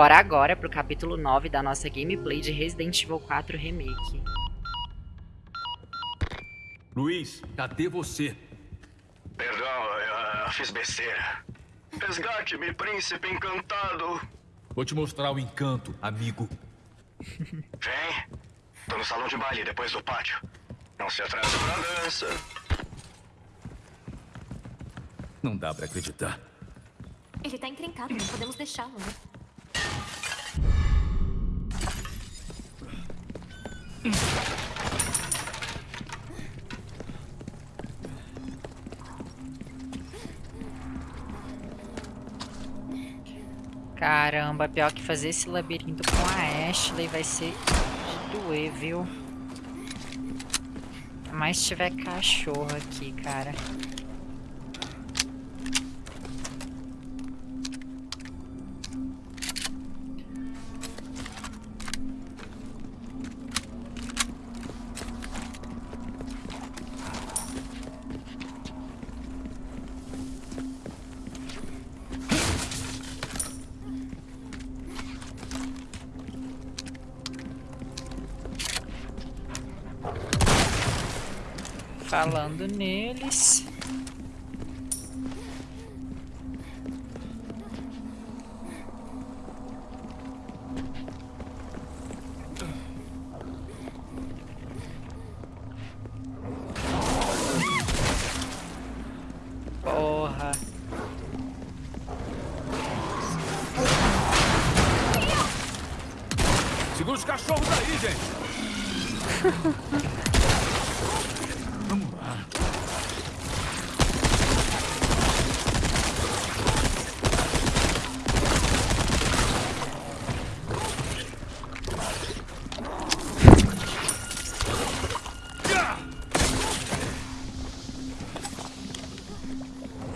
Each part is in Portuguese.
Bora agora pro capítulo 9 da nossa gameplay de Resident Evil 4 Remake. Luiz, cadê você? Perdão, eu fiz besteira. Resgate-me, príncipe encantado. Vou te mostrar o encanto, amigo. Vem. Tô no salão de baile, depois do pátio. Não se atrase pra dança. Não dá pra acreditar. Ele tá encrencado, não podemos deixá-lo, né? Caramba, pior que fazer esse labirinto com a Ashley vai ser de doer, viu? Mas tiver cachorro aqui, cara. Gente! Vamos lá.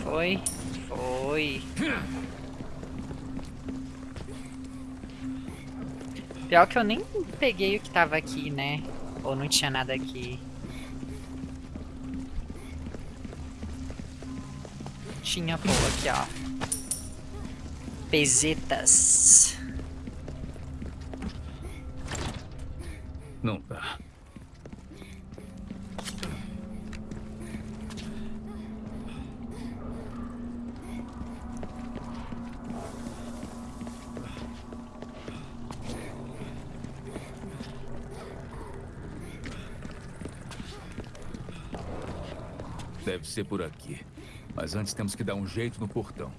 Foi? Foi. Pior que eu nem peguei o que tava aqui, né? Ou não tinha nada aqui. Tinha, pô, aqui, ó. Pesetas. Por aqui. Mas antes temos que dar um jeito no portão.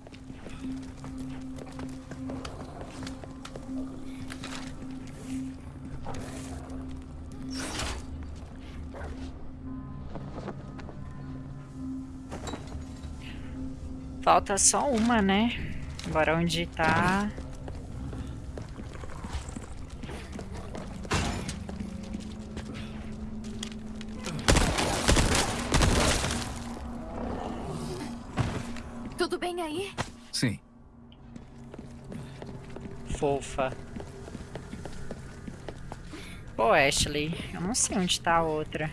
Falta só uma, né? Agora onde tá... Fofa. Pô, Ashley, eu não sei onde tá a outra.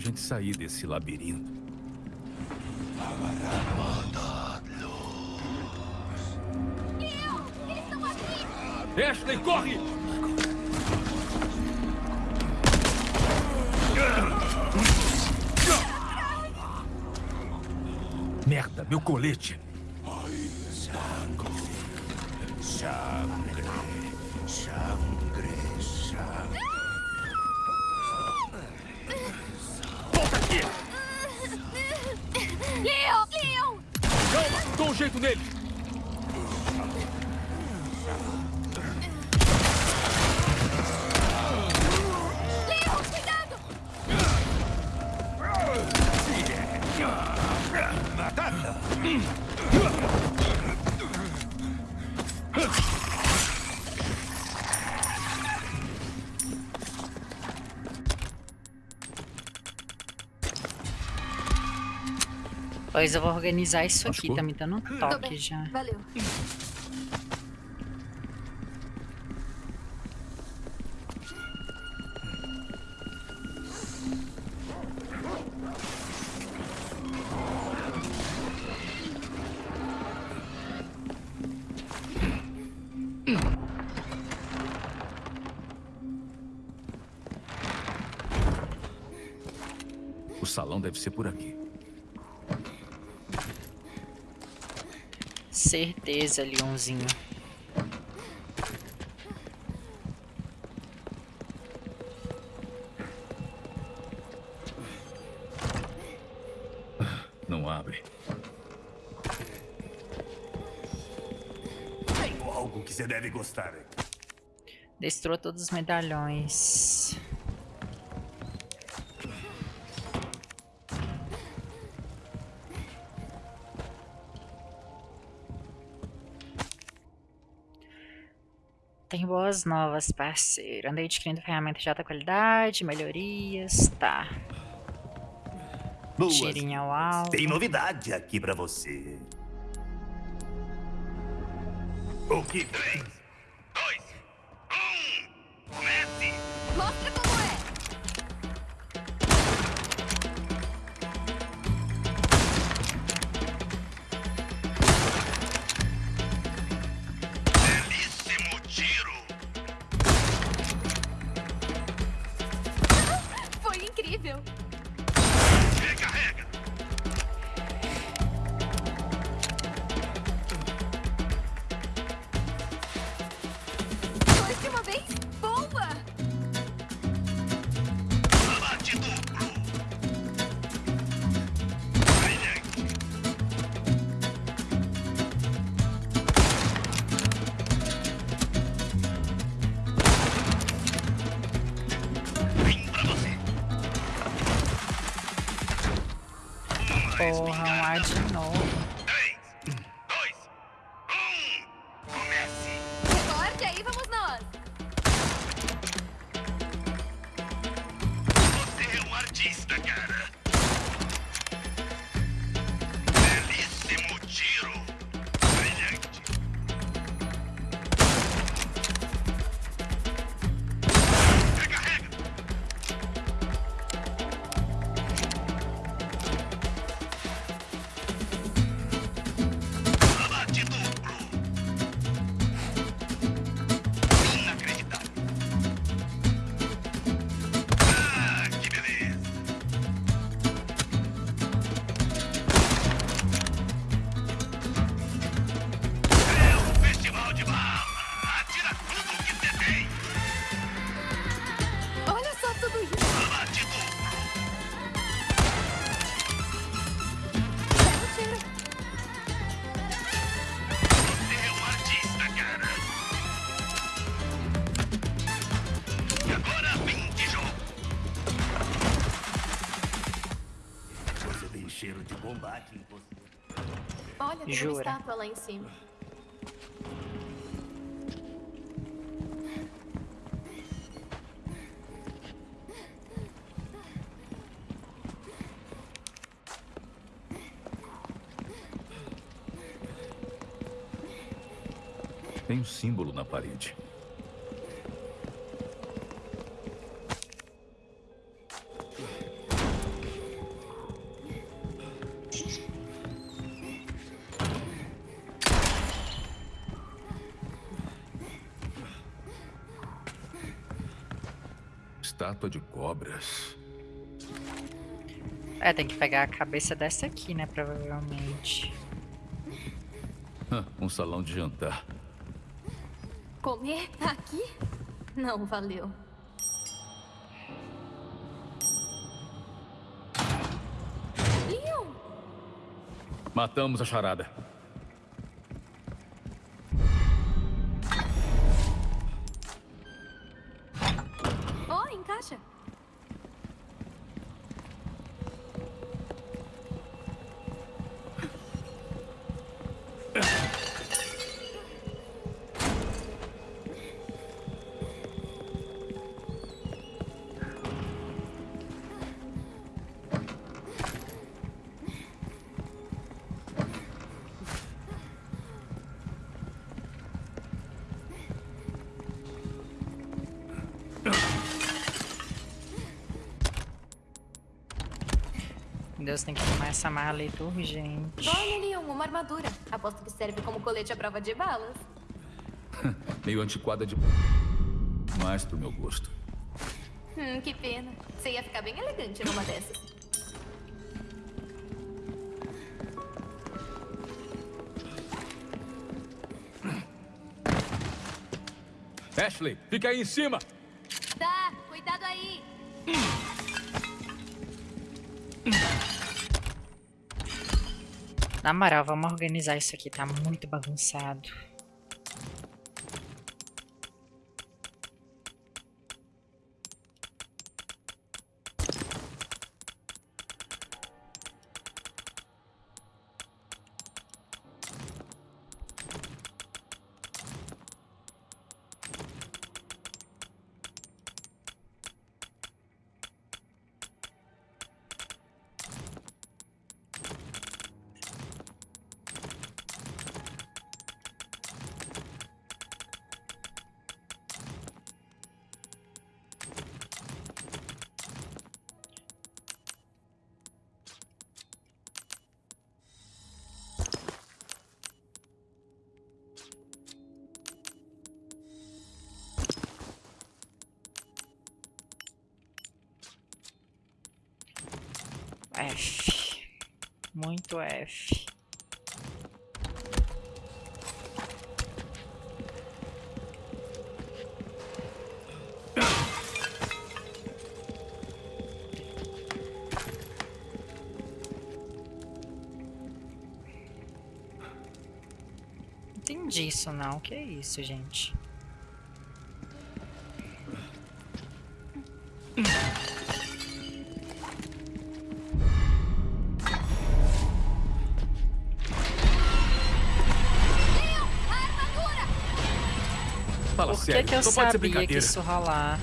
Gente sair desse labirinto. Ashley, corre! Merda, meu colete. Sangre, sangre, sangre. Volta Leon! Leon! Calma! jeito nele! Leon, cuidado! Pois eu vou organizar isso aqui, tá me dando um toque já. valeu. Leonzinho. Não abre. Tenho algo que você deve gostar. Destrou todos os medalhões. Tem boas novas, parceiro. Andei adquirindo ferramentas de alta qualidade, melhorias, tá. Boas. Tirinho ao alto. Tem novidade aqui pra você. O que tem? Estátua lá em cima. Tem um símbolo na parede. Estátua de cobras. É, tem que pegar a cabeça dessa aqui, né? Provavelmente. Hã, um salão de jantar. Comer aqui? Não, valeu. Leon! Matamos a charada. Deus, tem que arrumar essa mala ali urgente. Olha, Leon, uma armadura. Aposto que serve como colete à prova de balas. Meio antiquada de... Mais pro meu gosto. Hum, que pena. Você ia ficar bem elegante numa dessas. Ashley, fica aí em cima! Na moral, vamos organizar isso aqui, tá muito bagunçado. Entendi isso não. Que é isso, gente? Fala Por que, sério, que eu sabia que isso rolar?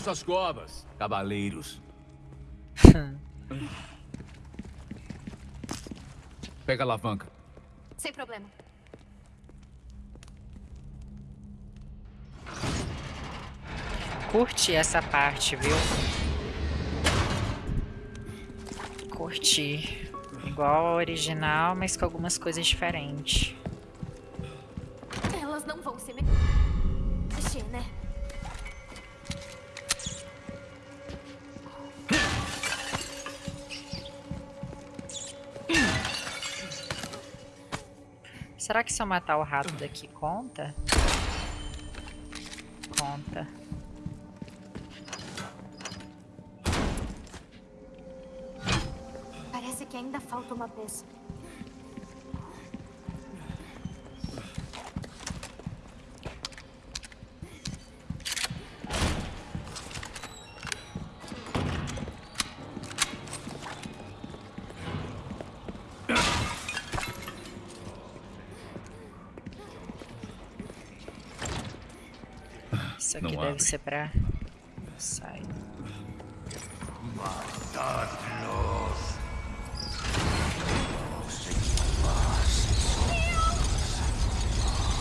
Cavei suas covas, cavaleiros. Pega a alavanca. Sem problema. Curti essa parte, viu? Curti. Igual ao original, mas com algumas coisas diferentes. Elas não vão se me- mexer, né? Será que se eu matar o rato daqui conta? Conta. Parece que ainda falta uma peça. Isso aqui Não deve abre. ser pra... Sai.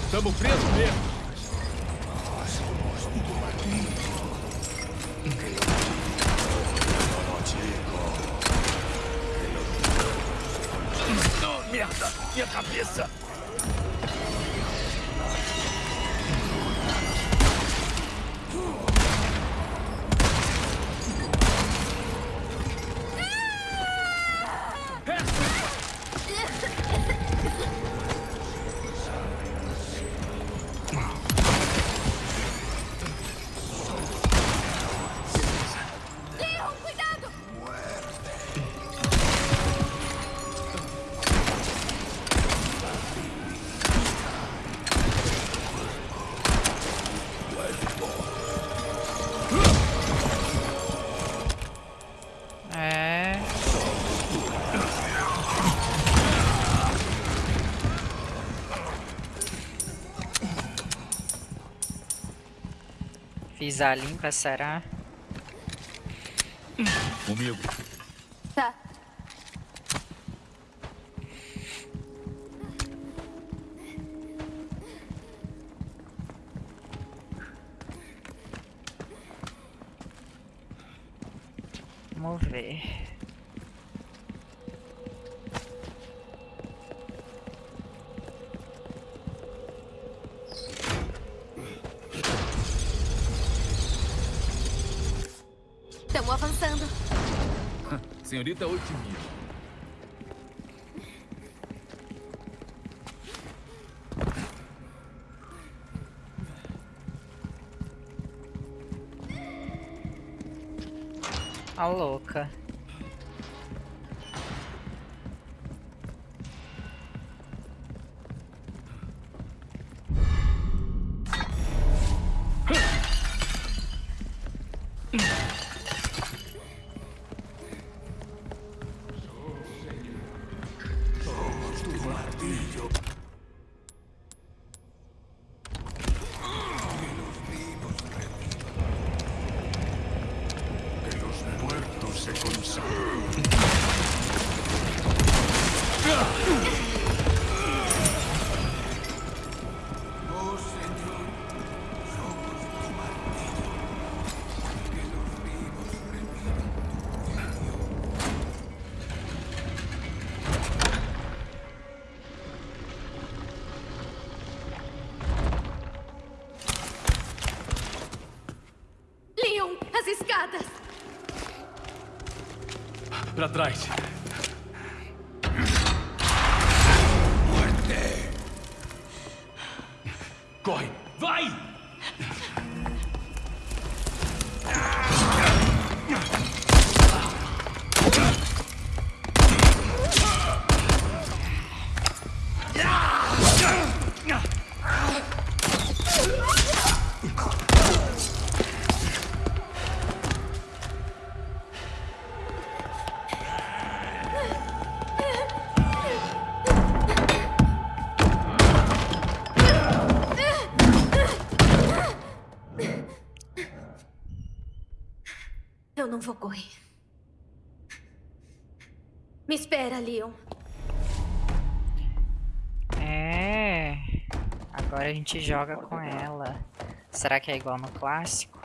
Tamo preso mesmo. Fiz a limpa, será? Comigo. Tá. Vamos ver. Senhorita otimista. A louca. Pra trás. Gente joga com ela. Será que é igual no clássico?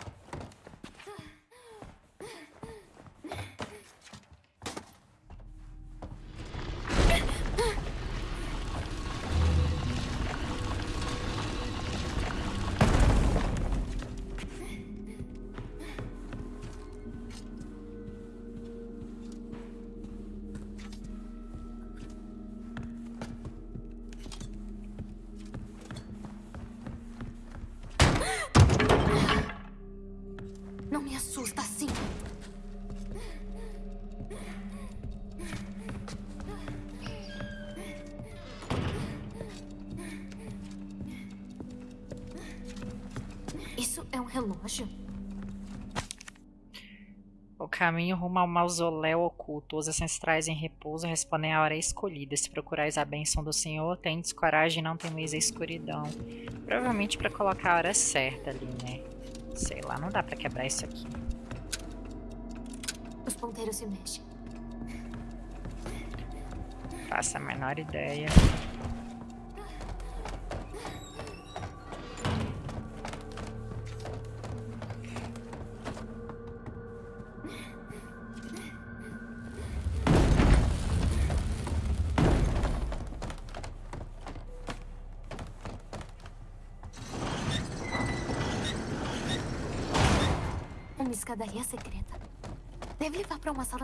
me assusta assim. Isso é um relógio? O caminho rumo ao mausoléu oculto. Os ancestrais em repouso respondem à hora escolhida. Se procurais a bênção do Senhor, tendes coragem e não temeis a escuridão. Provavelmente para colocar a hora certa ali, né? Sei lá, não dá pra quebrar isso aqui. Os ponteiros se mexem. Faço a menor ideia.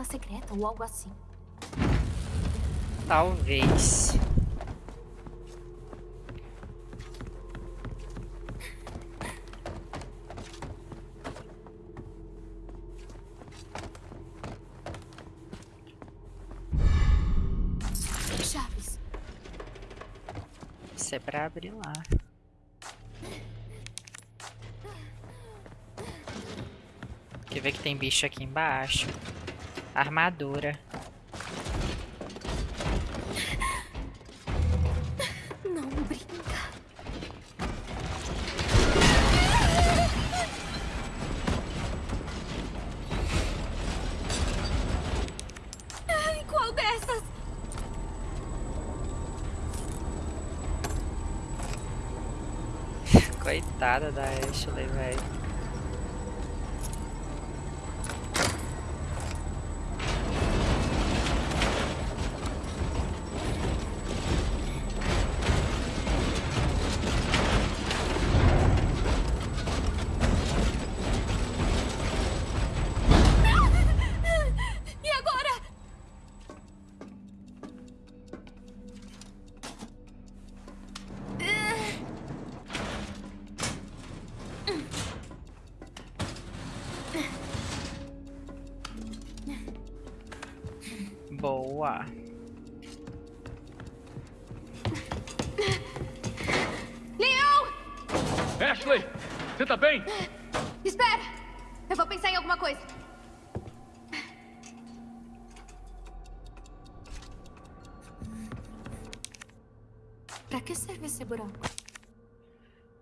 Sala secreta ou algo assim. Talvez. Chaves. Isso é pra abrir lá. Quer ver que tem bicho aqui embaixo? Armadura. Não brinca. Ai, qual dessas? Coitada da Ashley, velho.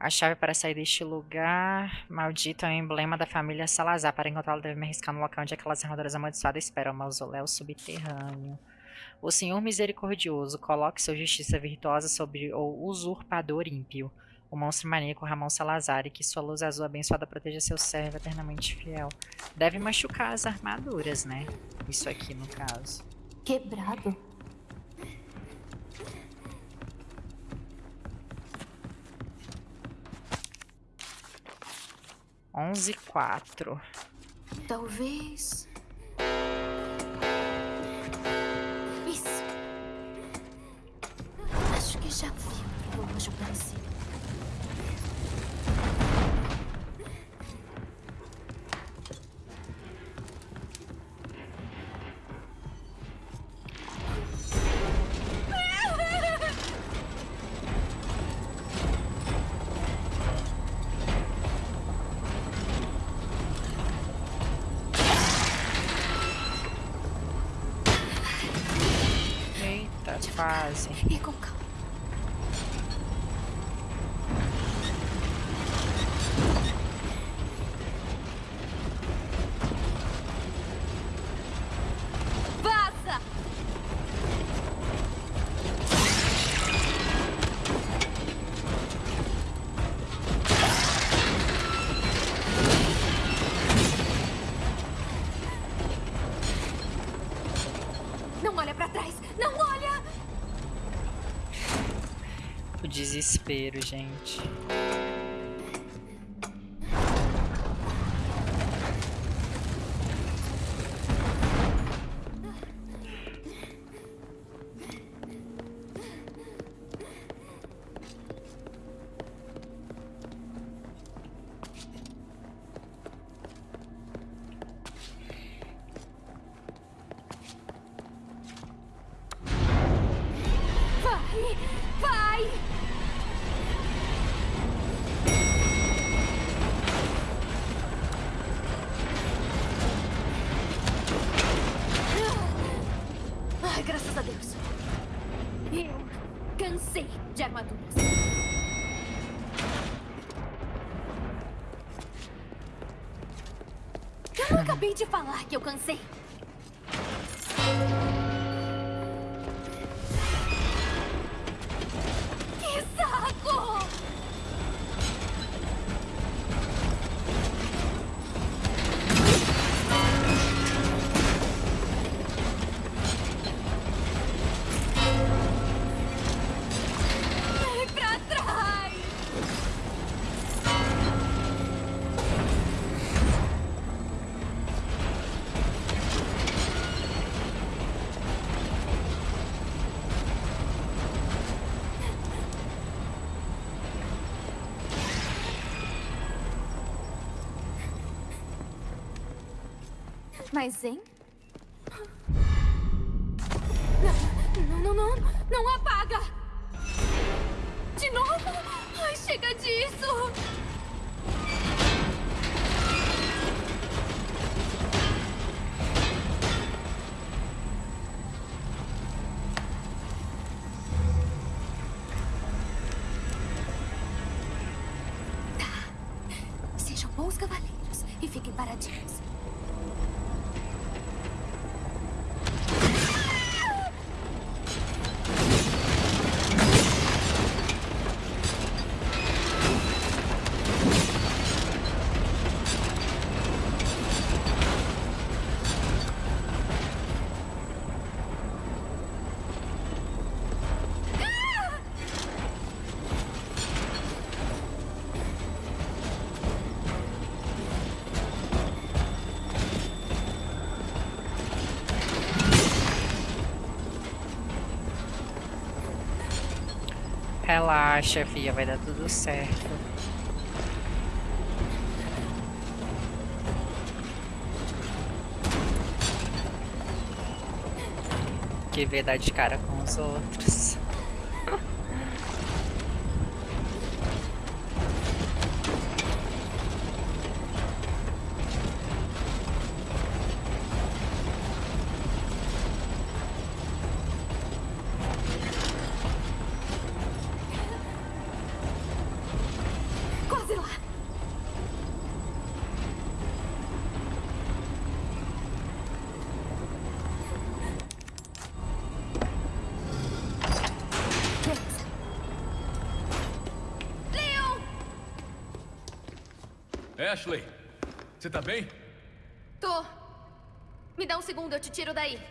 A chave para sair deste lugar maldito é o emblema da família Salazar. Para encontrá-lo, deve me arriscar no local onde aquelas armaduras amaldiçoadas esperam o mausoléu subterrâneo. O Senhor Misericordioso, coloque sua justiça virtuosa sobre o usurpador ímpio, o monstro maníaco Ramon Salazar, e que sua luz azul abençoada proteja seu servo eternamente fiel. Deve machucar as armaduras, né? Isso aqui, no caso. Quebrado. Onze quatro. Talvez. Desespero, gente. Acabei de falar que eu cansei. Mas, hein? Não, não, não, não, não apaga! Relaxa, filha, vai dar tudo certo. Que vê dar de cara com os outros. Ashley, você tá bem? Tô. Me dá um segundo, eu te tiro daí.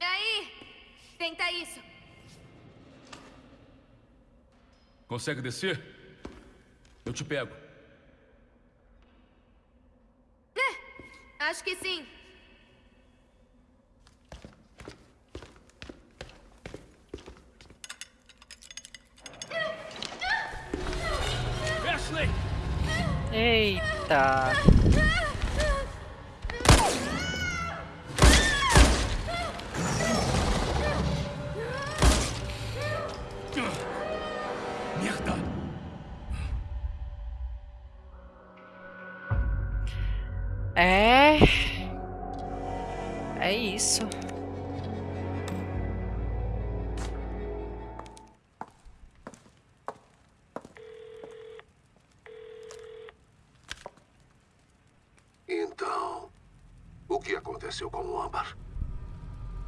Aí? Tenta isso. Consegue descer? Eu te pego. Eita!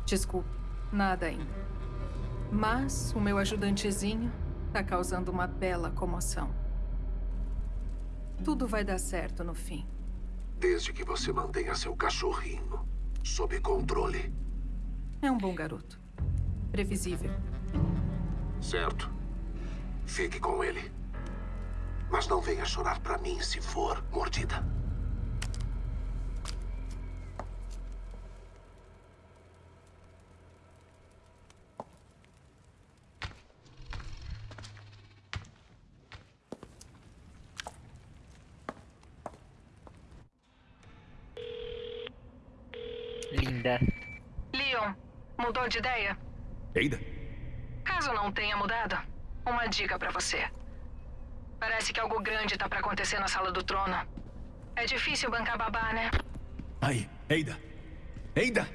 Desculpe, nada ainda. Mas o meu ajudantezinho tá causando uma bela comoção. Tudo vai dar certo no fim. Desde que você mantenha seu cachorrinho sob controle. É um bom garoto. Previsível. Certo. Fique com ele. Mas não venha chorar pra mim se for mordida. Linda. Leon, mudou de ideia? Eida? Caso mudado, uma dica pra você. Parece que algo grande tá pra acontecer na sala do trono. É difícil bancar babá, né? Aí, Eida! Eida!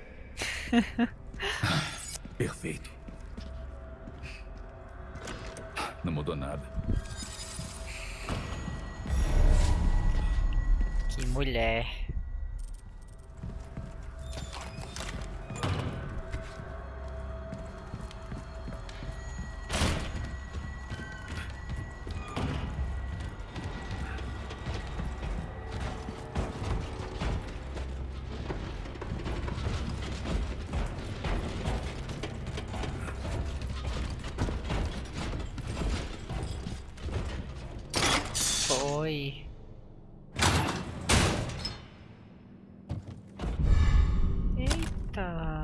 Perfeito. Não mudou nada. Que mulher. Foi. Eita.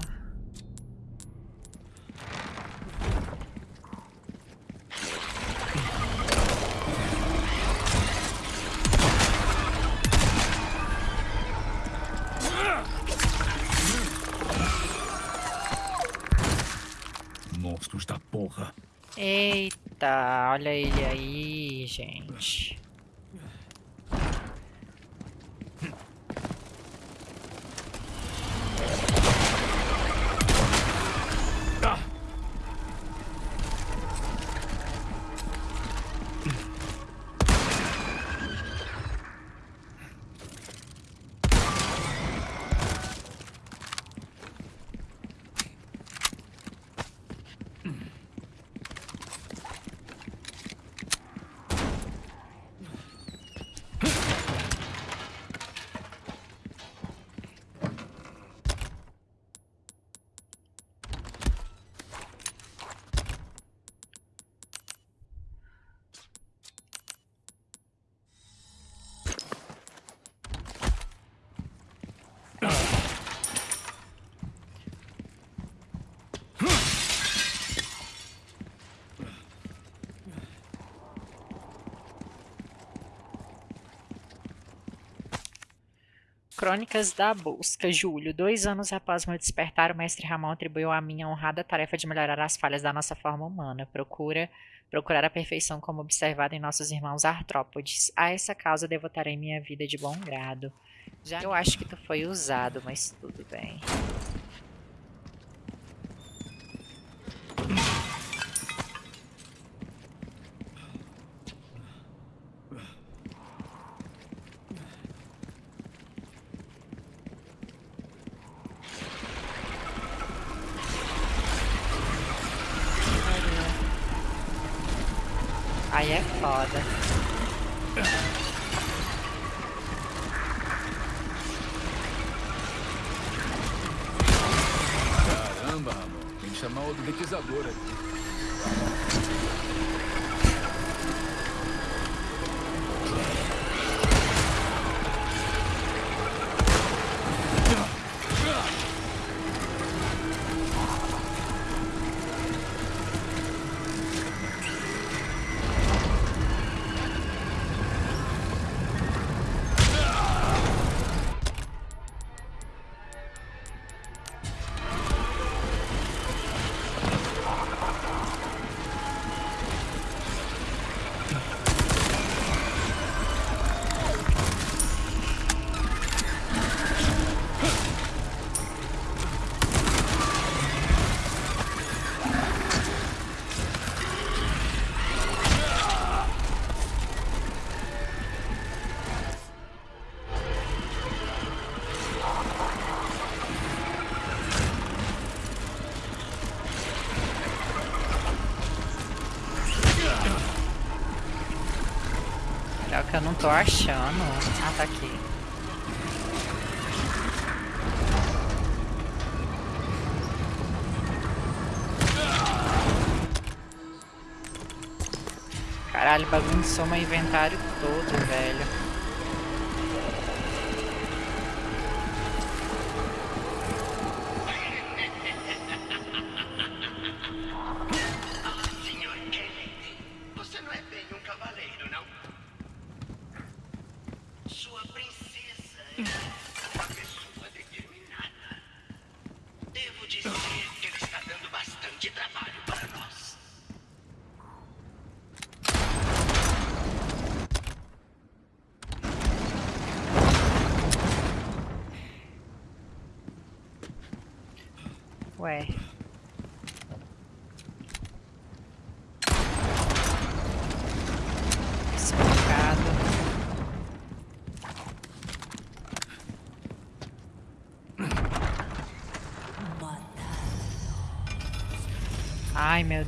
Monstros da porra. Eita, olha ele aí, gente. Ah! Crônicas da Busca, Julho. Dois anos após meu despertar, o mestre Ramon atribuiu a mim a honrada tarefa de melhorar as falhas da nossa forma humana. Procura procurar a perfeição como observado em nossos irmãos artrópodes. A essa causa devotarei minha vida de bom grado. Já eu acho que tu foi usado, mas tudo bem. Tô achando. Ah, tá aqui. Caralho, bagunçou meu inventário todo, velho.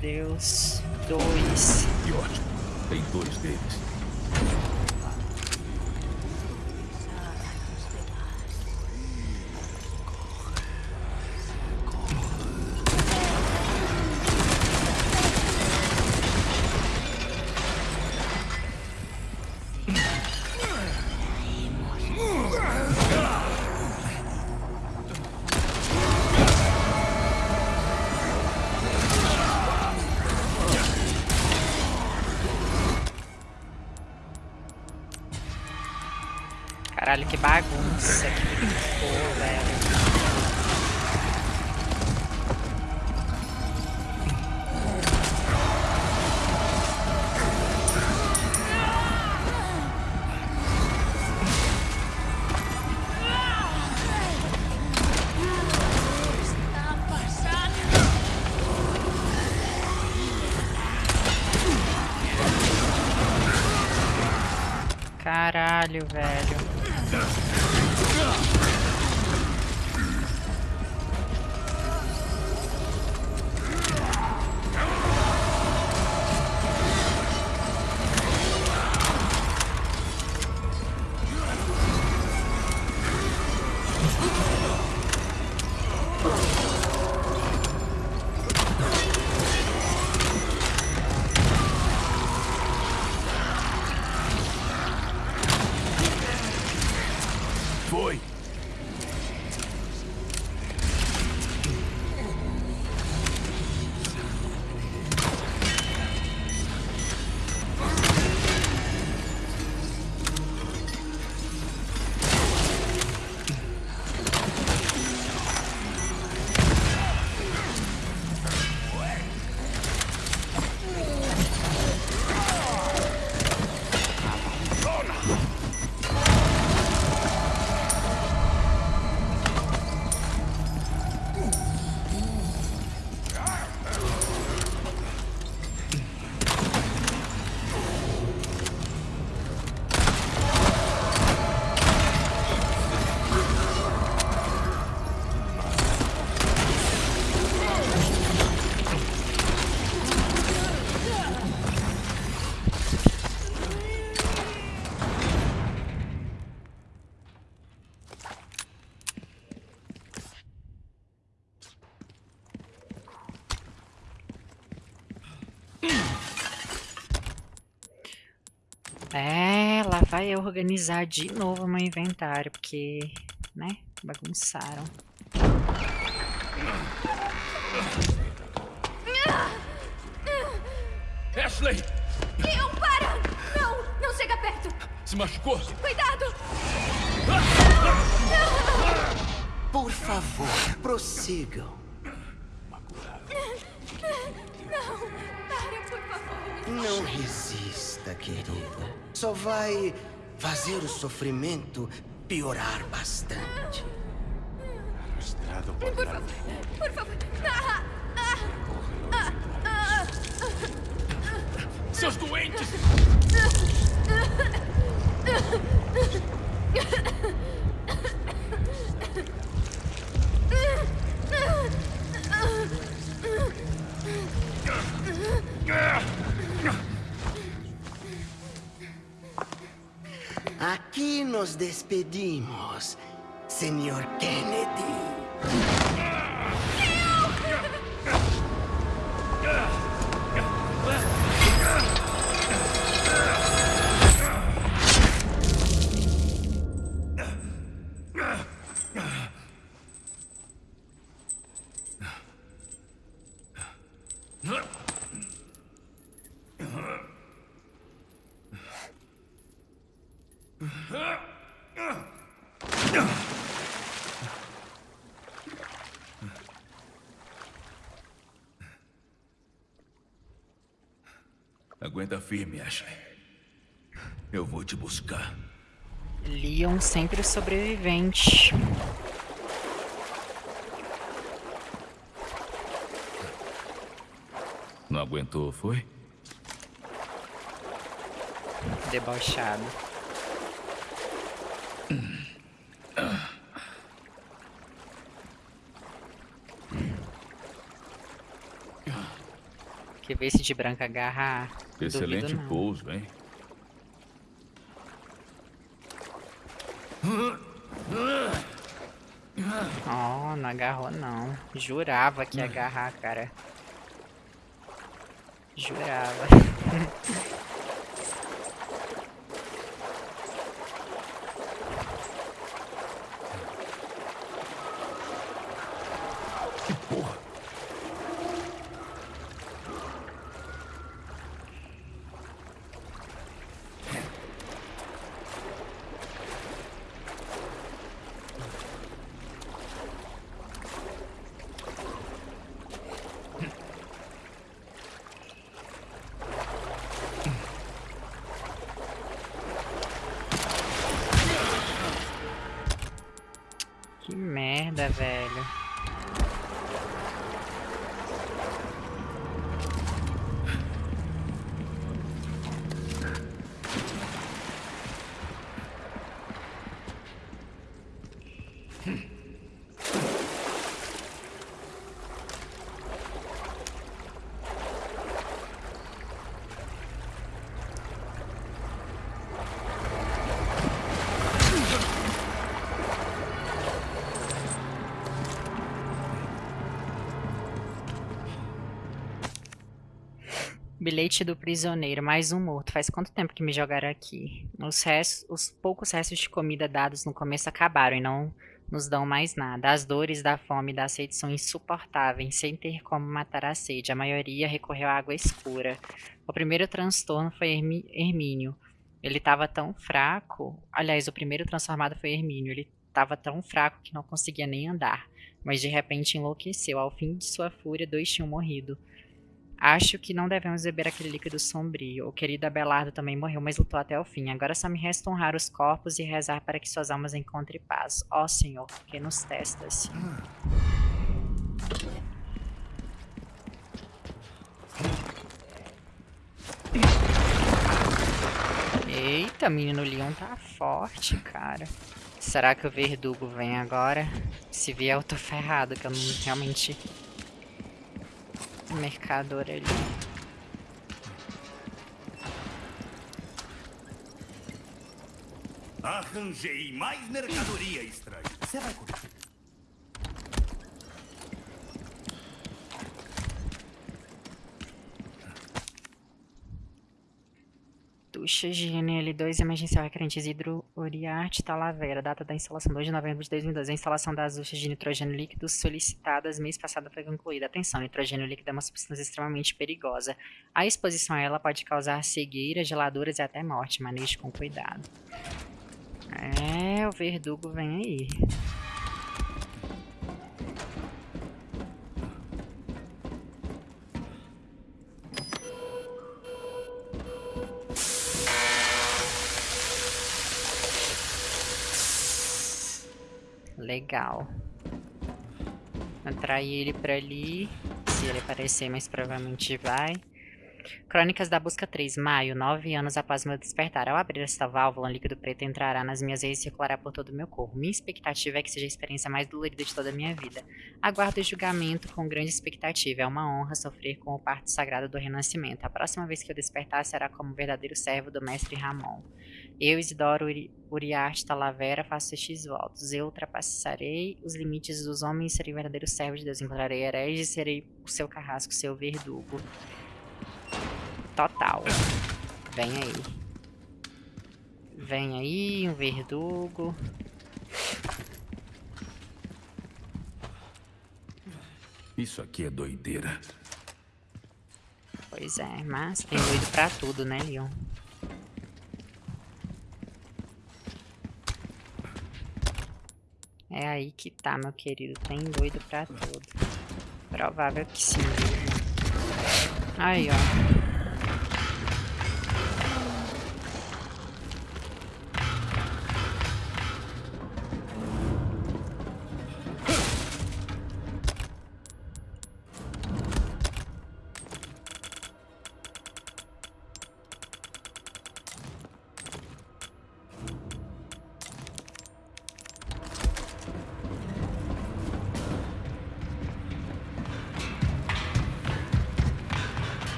Deus. Dois. Que ótimo. Tem dois deles. Que bagunça É, vai organizar de novo meu inventário, porque, né, bagunçaram. Ashley! Leon, para! Não! Não chega perto! Se machucou? Cuidado! Por favor, prossigam. Querida. Só vai fazer o sofrimento piorar bastante. Por favor! Por favor! Ah, ah, ah, ah. Seus doentes! Aqui nos despedimos, Senhor Kennedy. Firme, Ashley. Eu vou te buscar. Leon sempre sobrevivente. aguentou, foi? Debochado. Que ver se de branca agarrar. Excelente não. pouso, hein? Oh, não agarrou não. Jurava que ia agarrar, cara. Jurava. Que merda, velho. Bilhete do prisioneiro, mais um morto. Faz quanto tempo que me jogaram aqui? Os, restos, os poucos restos de comida dados no começo acabaram e não nos dão mais nada. As dores da fome e da sede são insuportáveis, sem ter como matar a sede. A maioria recorreu à água escura. O primeiro transtorno foi Hermínio. Ele estava tão fraco. Aliás, o primeiro transformado foi Hermínio. Ele estava tão fraco que não conseguia nem andar. Mas de repente enlouqueceu. Ao fim de sua fúria, dois tinham morrido. Acho que não devemos beber aquele líquido sombrio. O querido Abelardo também morreu, mas lutou até o fim. Agora só me resta honrar os corpos e rezar para que suas almas encontrem paz. Ó Senhor, que nos testas. Eita, menino Leon tá forte, cara. Será que o verdugo vem agora? Se vier, eu tô ferrado, que eu não realmente mercador ali. Arranjei mais mercadoria estranha. Você vai curtir. Ducha Higiene L2 emergencial requerentes hidrouriarte Talavera. Data da instalação 2 de novembro de 2012. A instalação das duchas de nitrogênio líquido solicitadas mês passado foi concluída. Atenção, nitrogênio líquido é uma substância extremamente perigosa. A exposição a ela pode causar cegueira, geladuras e até morte. Maneje com cuidado. É, o verdugo vem aí. Legal. Atrair ele pra ali. Se ele aparecer, mas provavelmente vai. Crônicas da Busca 3, maio, nove anos após meu despertar. Ao abrir esta válvula, um líquido preto entrará nas minhas veias e circulará por todo o meu corpo. Minha expectativa é que seja a experiência mais dolorida de toda a minha vida. Aguardo o julgamento com grande expectativa. É uma honra sofrer com o parto sagrado do renascimento. A próxima vez que eu despertar será como verdadeiro servo do mestre Ramon. Eu, Isidoro Uri Uriarte Talavera, faço estes votos. Eu ultrapassarei os limites dos homens e serei verdadeiro servo de Deus. Encontrarei herege e serei o seu carrasco, seu verdugo. Total. Vem aí. Vem aí, um verdugo. Isso aqui é doideira. Pois é, mas tem doido pra tudo, né, Leon? É aí que tá, meu querido. Tem doido pra tudo. Provável que sim. Aí, ó.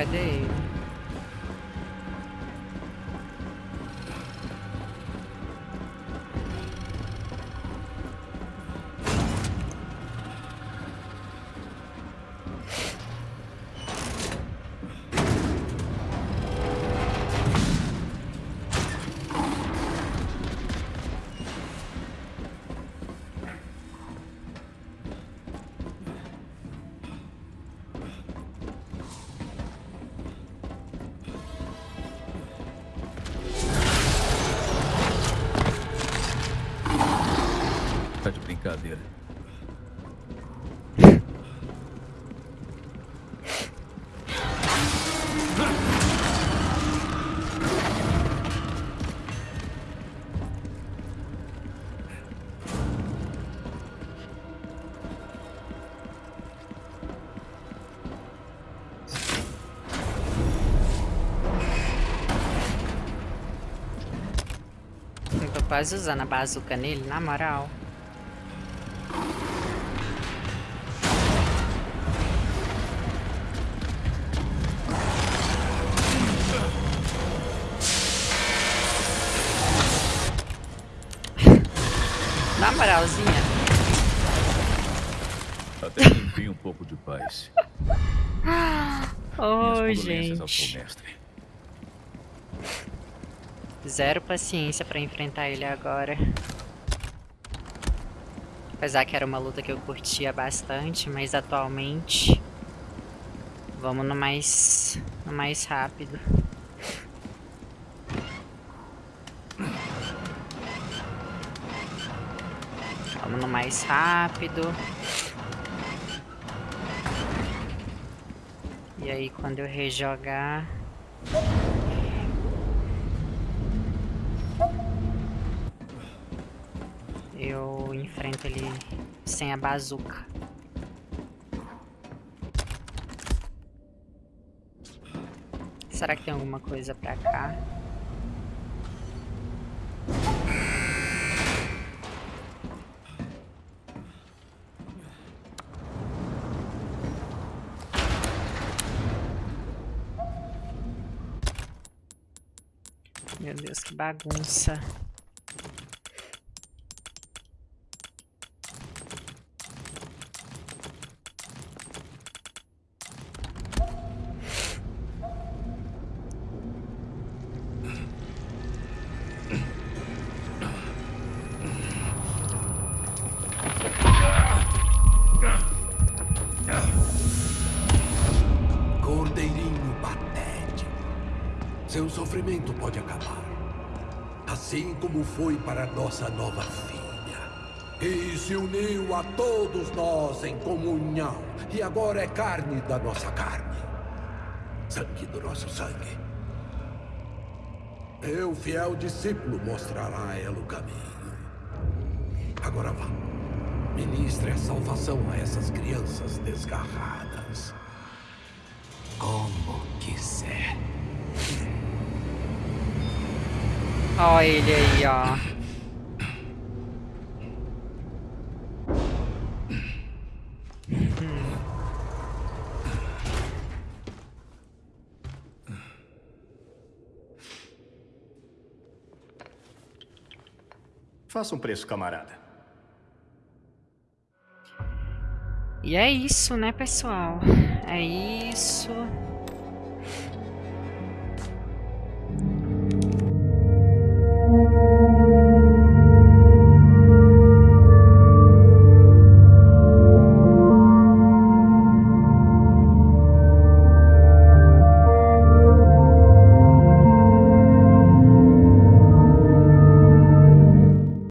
Cadê ele? Quase usando a bazuca nele, na moral. Na moralzinha. Até que enfim um pouco de paz. Oi, ao gente. Zero paciência pra enfrentar ele agora. Apesar que era uma luta que eu curtia bastante, mas atualmente vamos no mais no mais rápido. Vamos no mais rápido. E aí quando eu rejogar ele sem a bazuca. Será que tem alguma coisa pra cá? Meu Deus, que bagunça. Como foi para nossa nova filha. E se uniu a todos nós em comunhão. E agora é carne da nossa carne. Sangue do nosso sangue. Meu fiel discípulo mostrará a ela o caminho. Agora vá. Ministre a salvação a essas crianças desgarradas. Como quiser. Ó ele aí, ó. Faça um preço, camarada. E é isso, né, pessoal? É isso.